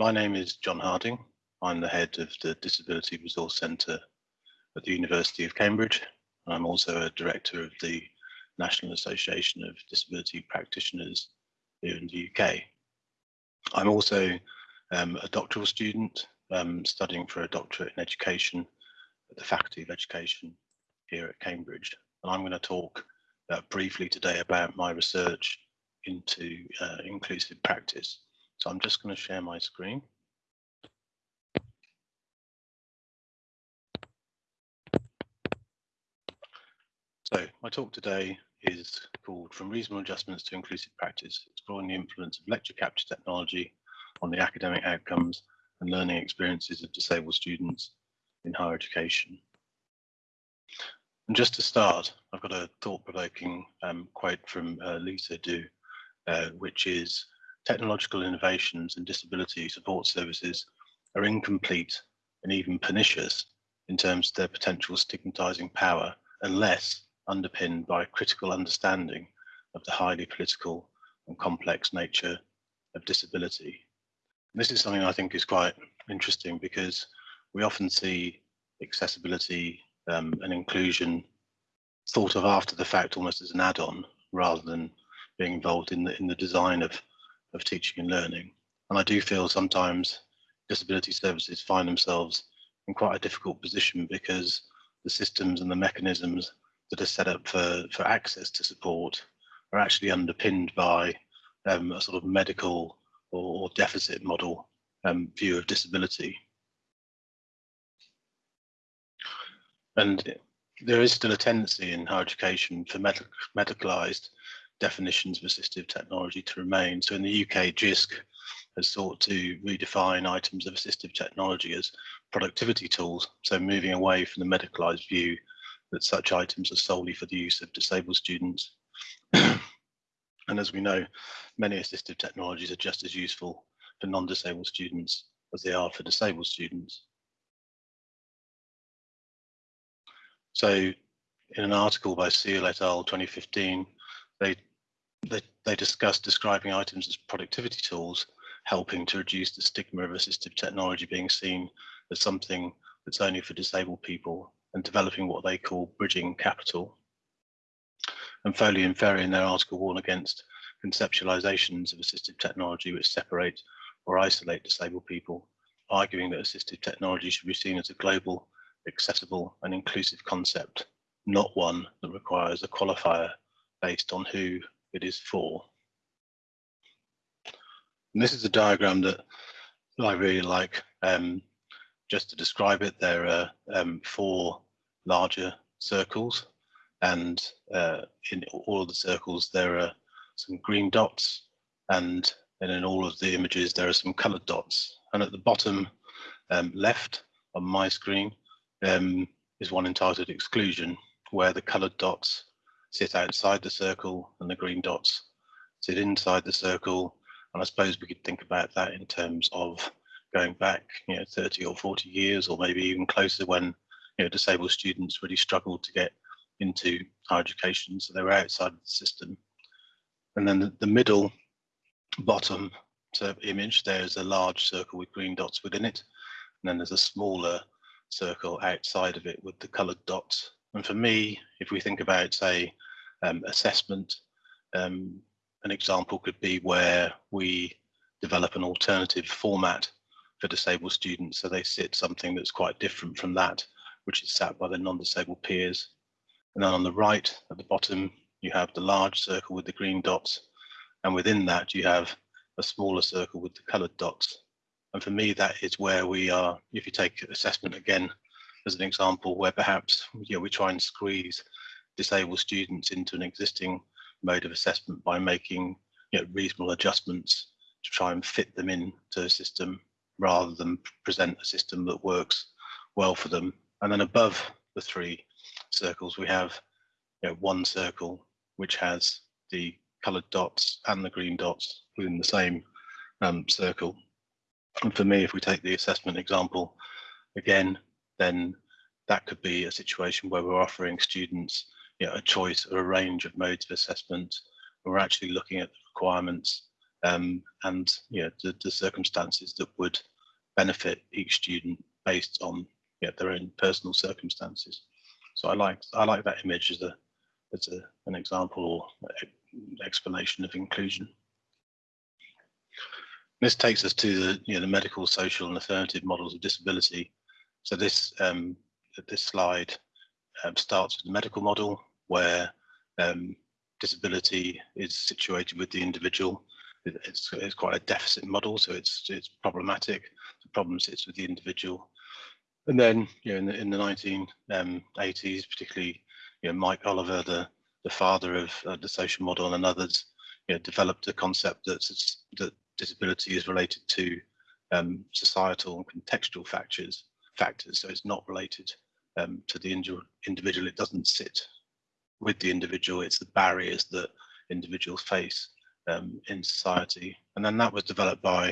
My name is John Harding. I'm the head of the Disability Resource Centre at the University of Cambridge. I'm also a director of the National Association of Disability Practitioners here in the UK. I'm also um, a doctoral student um, studying for a doctorate in education at the Faculty of Education here at Cambridge. And I'm going to talk uh, briefly today about my research into uh, inclusive practice. So I'm just going to share my screen. So my talk today is called From Reasonable Adjustments to Inclusive Practice, exploring the influence of lecture capture technology on the academic outcomes and learning experiences of disabled students in higher education. And just to start, I've got a thought-provoking um, quote from uh, Lisa Du, uh, which is, technological innovations and disability support services are incomplete and even pernicious in terms of their potential stigmatizing power unless underpinned by a critical understanding of the highly political and complex nature of disability. And this is something I think is quite interesting because we often see accessibility um, and inclusion thought of after the fact almost as an add-on rather than being involved in the in the design of of teaching and learning. And I do feel sometimes disability services find themselves in quite a difficult position because the systems and the mechanisms that are set up for, for access to support are actually underpinned by um, a sort of medical or, or deficit model um, view of disability. And there is still a tendency in higher education for medic medicalized definitions of assistive technology to remain. So in the UK, JISC has sought to redefine items of assistive technology as productivity tools. So moving away from the medicalized view that such items are solely for the use of disabled students. and as we know, many assistive technologies are just as useful for non-disabled students as they are for disabled students. So in an article by Seale et al. 2015, they, they, they discussed describing items as productivity tools, helping to reduce the stigma of assistive technology being seen as something that's only for disabled people and developing what they call bridging capital. And Foley and Ferri in their article warn against conceptualizations of assistive technology which separate or isolate disabled people, arguing that assistive technology should be seen as a global, accessible and inclusive concept, not one that requires a qualifier based on who it is for. And this is a diagram that I really like. Um, just to describe it, there are um, four larger circles and uh, in all of the circles there are some green dots and then in all of the images there are some colored dots and at the bottom um, left on my screen um, is one entitled exclusion where the colored dots sit outside the circle and the green dots sit inside the circle and I suppose we could think about that in terms of going back, you know, 30 or 40 years, or maybe even closer when, you know, disabled students really struggled to get into higher education, so they were outside of the system. And then the, the middle bottom image, there's a large circle with green dots within it, and then there's a smaller circle outside of it with the coloured dots. And for me, if we think about, say, um, assessment, um, an example could be where we develop an alternative format for disabled students. So they sit something that's quite different from that, which is sat by their non-disabled peers. And then on the right at the bottom, you have the large circle with the green dots. And within that, you have a smaller circle with the colored dots. And for me, that is where we are, if you take assessment again as an example, where perhaps you know, we try and squeeze disabled students into an existing mode of assessment by making you know, reasonable adjustments to try and fit them into a system rather than present a system that works well for them. And then above the three circles, we have you know, one circle which has the coloured dots and the green dots within the same um, circle. And for me, if we take the assessment example again, then that could be a situation where we're offering students you know, a choice or a range of modes of assessment. We're actually looking at the requirements um, and you know, the, the, circumstances that would benefit each student based on you know, their own personal circumstances. So I like I like that image as a as a, an example or explanation of inclusion. This takes us to the you know the medical, social, and affirmative models of disability. So this um, this slide um, starts with the medical model, where um, disability is situated with the individual. It's, it's quite a deficit model, so it's it's problematic. The problem sits with the individual. And then, you know, in the, in the 1980s, um, particularly, you know, Mike Oliver, the the father of uh, the social model, and others, you know, developed a concept that's that disability is related to um, societal and contextual factors. Factors, so it's not related um, to the individual. It doesn't sit with the individual. It's the barriers that individuals face um, in society. And then that was developed by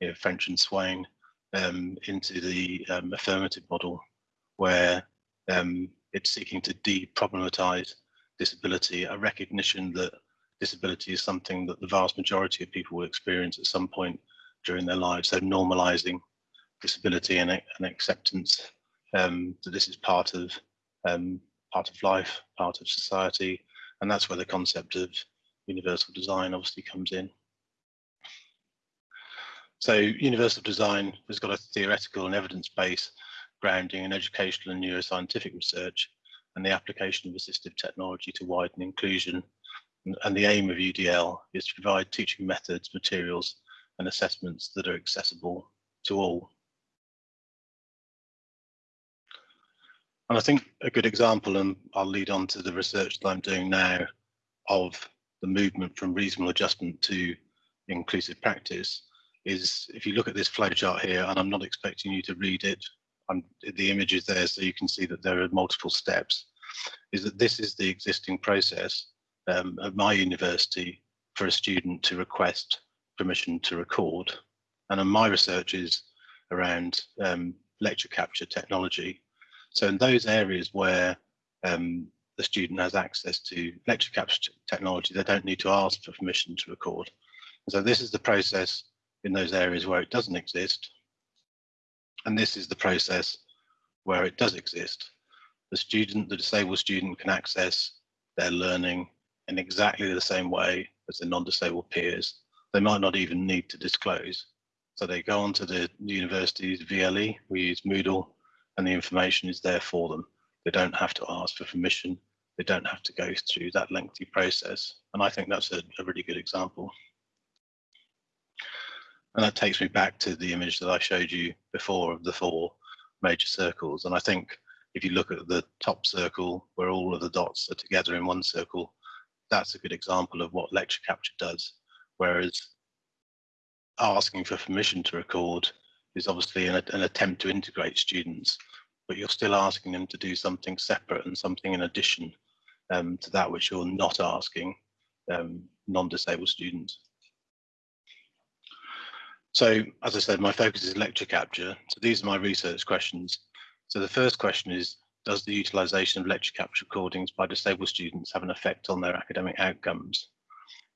you know, French and Swain um, into the um, affirmative model, where um, it's seeking to de-problematize disability, a recognition that disability is something that the vast majority of people will experience at some point during their lives. So normalizing disability and, and acceptance um, that this is part of um, part of life, part of society, and that's where the concept of universal design obviously comes in. So universal design has got a theoretical and evidence base grounding in educational and neuroscientific research and the application of assistive technology to widen inclusion. And the aim of UDL is to provide teaching methods, materials and assessments that are accessible to all. And I think a good example, and I'll lead on to the research that I'm doing now of the movement from reasonable adjustment to inclusive practice is if you look at this flowchart here, and I'm not expecting you to read it, I'm, the image is there so you can see that there are multiple steps, is that this is the existing process um, at my university for a student to request permission to record. And my research is around um, lecture capture technology so in those areas where um, the student has access to lecture capture technology, they don't need to ask for permission to record. And so this is the process in those areas where it doesn't exist. And this is the process where it does exist. The student, the disabled student can access their learning in exactly the same way as their non-disabled peers. They might not even need to disclose. So they go onto the university's VLE, we use Moodle, and the information is there for them. They don't have to ask for permission. They don't have to go through that lengthy process. And I think that's a, a really good example. And that takes me back to the image that I showed you before of the four major circles. And I think if you look at the top circle where all of the dots are together in one circle, that's a good example of what lecture capture does. Whereas asking for permission to record is obviously an, an attempt to integrate students, but you're still asking them to do something separate and something in addition um, to that which you're not asking um, non-disabled students. So, as I said, my focus is lecture capture. So these are my research questions. So the first question is, does the utilisation of lecture capture recordings by disabled students have an effect on their academic outcomes?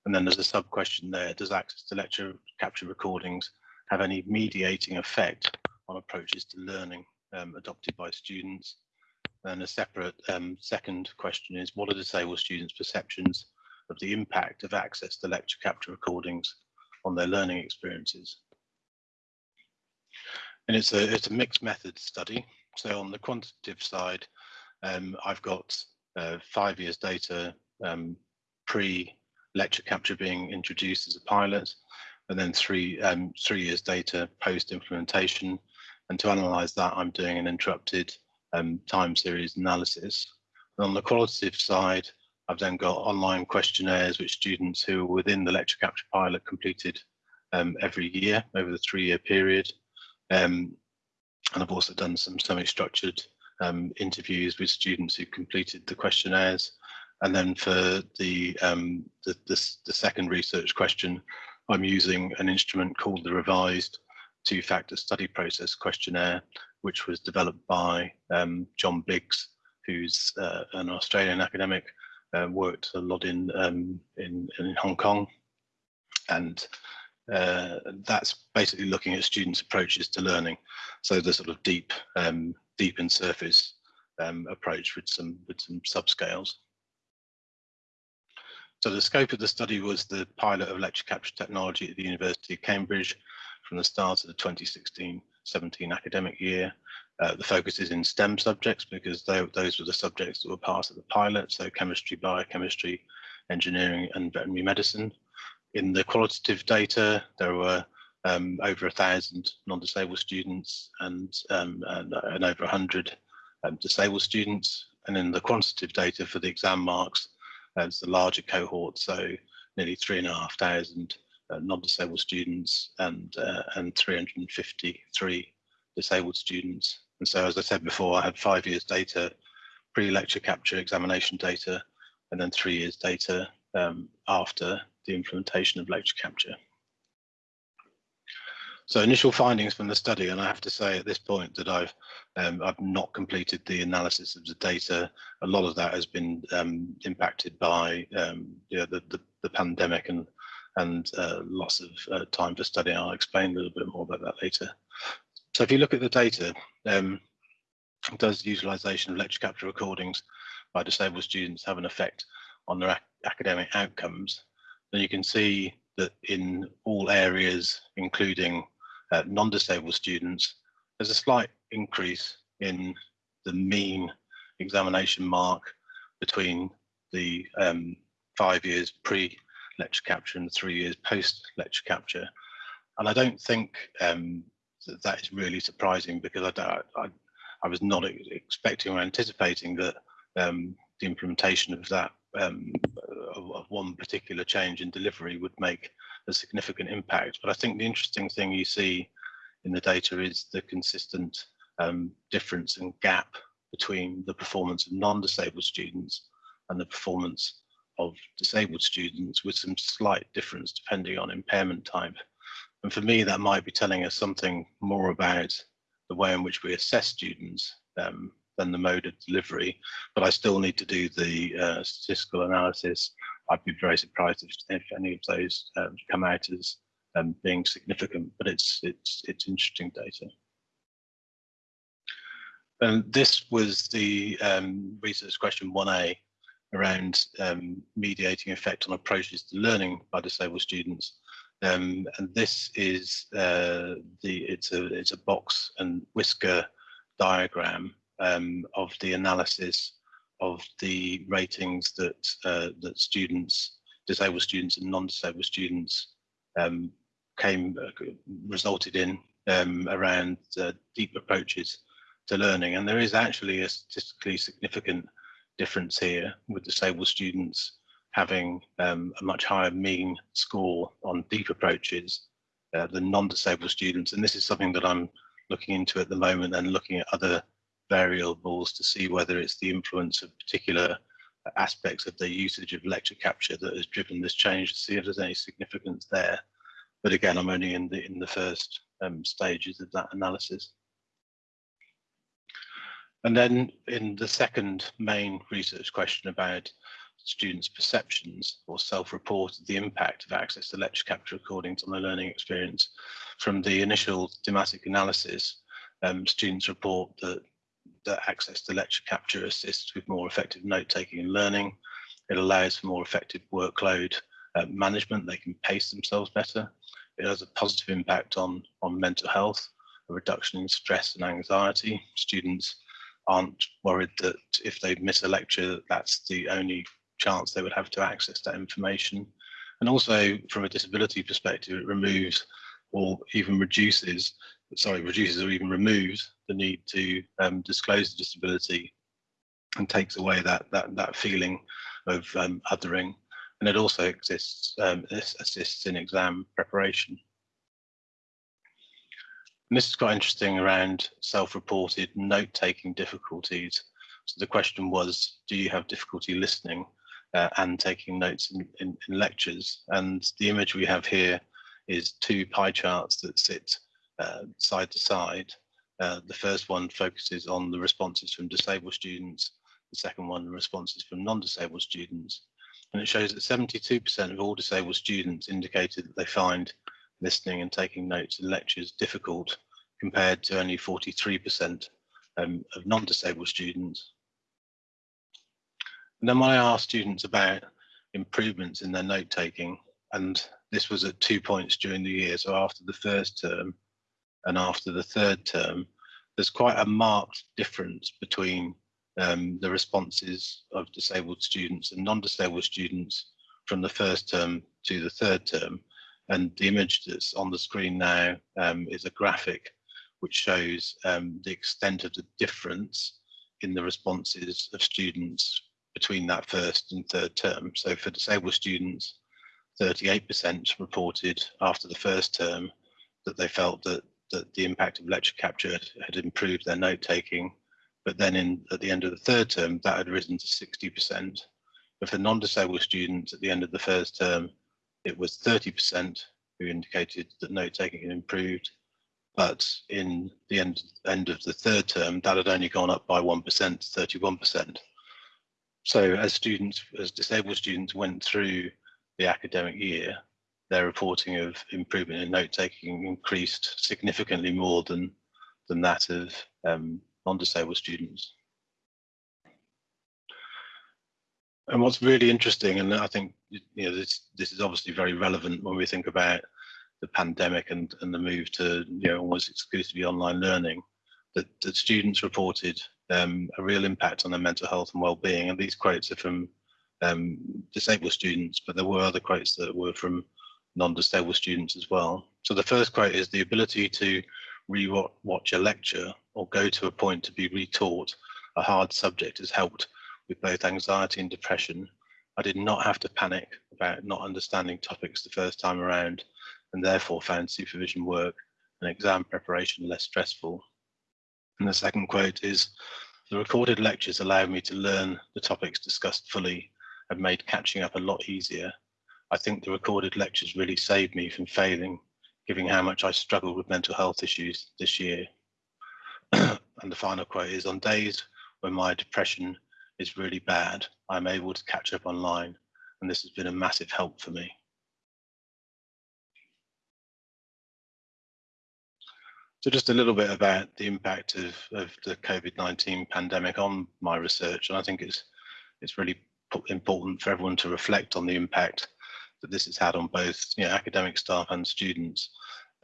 And then there's a sub question there, does access to lecture capture recordings have any mediating effect on approaches to learning um, adopted by students. And a separate um, second question is, what are disabled students' perceptions of the impact of access to lecture capture recordings on their learning experiences? And it's a, it's a mixed method study. So on the quantitative side, um, I've got uh, five years data um, pre lecture capture being introduced as a pilot and then three um, three years data post implementation. And to analyze that, I'm doing an interrupted um, time series analysis. And on the qualitative side, I've then got online questionnaires which students who are within the lecture capture pilot completed um, every year over the three year period. Um, and I've also done some semi-structured um, interviews with students who completed the questionnaires. And then for the, um, the, the, the, second research question, I'm using an instrument called the revised two-factor study process questionnaire, which was developed by um, John Biggs, who's uh, an Australian academic, uh, worked a lot in, um, in, in Hong Kong. And uh, that's basically looking at students' approaches to learning. So the sort of deep, um, deep and surface um, approach with some with some subscales. So the scope of the study was the pilot of lecture capture technology at the University of Cambridge from the start of the 2016-17 academic year. Uh, the focus is in STEM subjects because they, those were the subjects that were part of the pilot, so chemistry, biochemistry, engineering and veterinary medicine. In the qualitative data, there were um, over a thousand non-disabled students and, um, and, and, over 100 um, disabled students. And in the quantitative data for the exam marks, it's the larger cohort, so nearly three and a half thousand uh, non-disabled students and uh, and 353 disabled students. And so, as I said before, I had five years data, pre-lecture capture examination data, and then three years data um, after the implementation of lecture capture. So initial findings from the study, and I have to say at this point that I've um, I've not completed the analysis of the data. A lot of that has been um, impacted by um, the, the, the pandemic and and uh, loss of uh, time for study. I'll explain a little bit more about that later. So if you look at the data, um, does utilization of lecture capture recordings by disabled students have an effect on their ac academic outcomes? Then you can see that in all areas, including uh, non-disabled students, there's a slight increase in the mean examination mark between the um, five years pre-lecture capture and three years post-lecture capture. And I don't think um, that, that is really surprising because I, I, I was not expecting or anticipating that um, the implementation of that um, of, of, one particular change in delivery would make a significant impact. But I think the interesting thing you see in the data is the consistent um, difference and gap between the performance of non-disabled students and the performance of disabled students with some slight difference depending on impairment type. And for me, that might be telling us something more about the way in which we assess students um, than the mode of delivery, but I still need to do the uh, statistical analysis. I'd be very surprised if, if any of those um, come out as um, being significant, but it's it's it's interesting data. And this was the um, research question 1A around um, mediating effect on approaches to learning by disabled students. Um, and this is uh, the it's a it's a box and whisker diagram um, of the analysis of the ratings that uh, that students, disabled students and non-disabled students um, came uh, resulted in um, around uh, deep approaches to learning. And there is actually a statistically significant difference here with disabled students having um, a much higher mean score on deep approaches uh, than non-disabled students. And this is something that I'm looking into at the moment and looking at other variables to see whether it's the influence of particular aspects of the usage of lecture capture that has driven this change to see if there's any significance there. But again, I'm only in the in the first um, stages of that analysis. And then in the second main research question about students' perceptions or self-report of the impact of access to lecture capture recordings on their learning experience, from the initial thematic analysis, um, students report that, that access to lecture capture assists with more effective note-taking and learning. It allows for more effective workload uh, management. They can pace themselves better. It has a positive impact on, on mental health, a reduction in stress and anxiety. Students aren't worried that if they miss a lecture, that's the only chance they would have to access that information. And also from a disability perspective, it removes or even reduces, sorry, reduces or even removes the need to um, disclose the disability and takes away that that that feeling of um, othering and it also exists, um, this assists in exam preparation. And this is quite interesting around self-reported note-taking difficulties. So the question was, do you have difficulty listening uh, and taking notes in, in, in, lectures? And the image we have here is two pie charts that sit uh, side to side. Uh, the first one focuses on the responses from disabled students. The second one, the responses from non-disabled students. And it shows that 72% of all disabled students indicated that they find listening and taking notes in lectures difficult compared to only 43% um, of non-disabled students. And then when I asked students about improvements in their note taking, and this was at two points during the year, so after the first term and after the third term, there's quite a marked difference between um, the responses of disabled students and non-disabled students from the first term to the third term. And the image that's on the screen now um, is a graphic which shows um, the extent of the difference in the responses of students between that first and third term. So for disabled students, 38% reported after the first term that they felt that, that the impact of lecture capture had improved their note taking. But then in, at the end of the third term, that had risen to 60%. But for non-disabled students at the end of the first term, it was 30% who indicated that note taking had improved. But in the end, end of the third term, that had only gone up by 1%, to 31%. So as students, as disabled students went through the academic year, their reporting of improvement in note taking increased significantly more than than that of um, non-disabled students. And what's really interesting, and I think you know this this is obviously very relevant when we think about the pandemic and and the move to you know almost exclusively online learning, that, that students reported um, a real impact on their mental health and well-being. And these quotes are from um, disabled students, but there were other quotes that were from non-disabled students as well. So the first quote is the ability to re-watch a lecture or go to a point to be retaught a hard subject has helped with both anxiety and depression. I did not have to panic about not understanding topics the first time around and therefore found supervision work and exam preparation less stressful. And the second quote is, the recorded lectures allowed me to learn the topics discussed fully and made catching up a lot easier. I think the recorded lectures really saved me from failing, given how much I struggled with mental health issues this year. and the final quote is, on days when my depression is really bad, I'm able to catch up online, and this has been a massive help for me. So just a little bit about the impact of, of the COVID-19 pandemic on my research. And I think it's, it's really important for everyone to reflect on the impact that this has had on both you know, academic staff and students.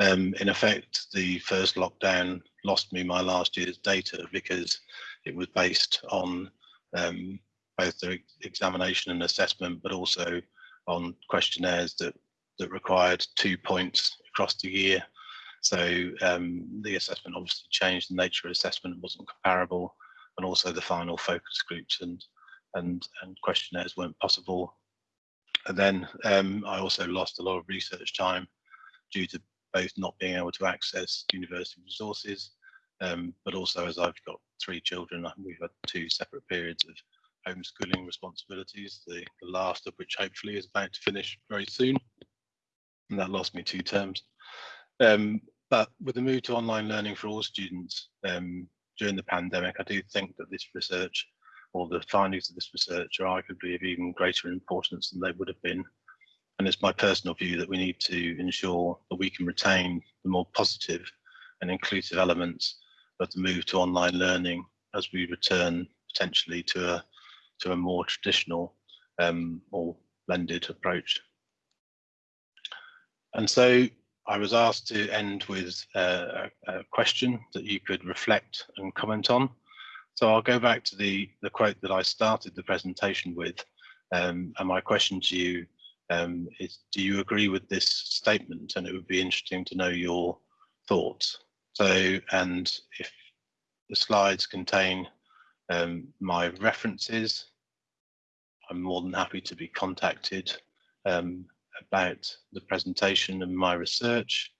Um, in effect, the first lockdown lost me my last year's data because it was based on um, both the examination and assessment, but also on questionnaires that, that required two points across the year so um, the assessment obviously changed. The nature of assessment wasn't comparable, and also the final focus groups and and and questionnaires weren't possible. And then um, I also lost a lot of research time due to both not being able to access university resources, um, but also as I've got three children, we've had two separate periods of homeschooling responsibilities, the, the last of which hopefully is about to finish very soon. And that lost me two terms. Um, but with the move to online learning for all students um, during the pandemic, I do think that this research or the findings of this research are arguably of even greater importance than they would have been. And it's my personal view that we need to ensure that we can retain the more positive and inclusive elements of the move to online learning as we return potentially to a to a more traditional um, or blended approach. And so I was asked to end with a, a, question that you could reflect and comment on. So I'll go back to the, the quote that I started the presentation with. Um, and my question to you um, is, do you agree with this statement? And it would be interesting to know your thoughts. So, and if the slides contain um, my references, I'm more than happy to be contacted um, about the presentation and my research.